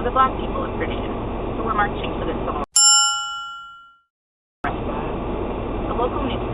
of the black people of Virginia who were marching for the civil rights. The local newspaper,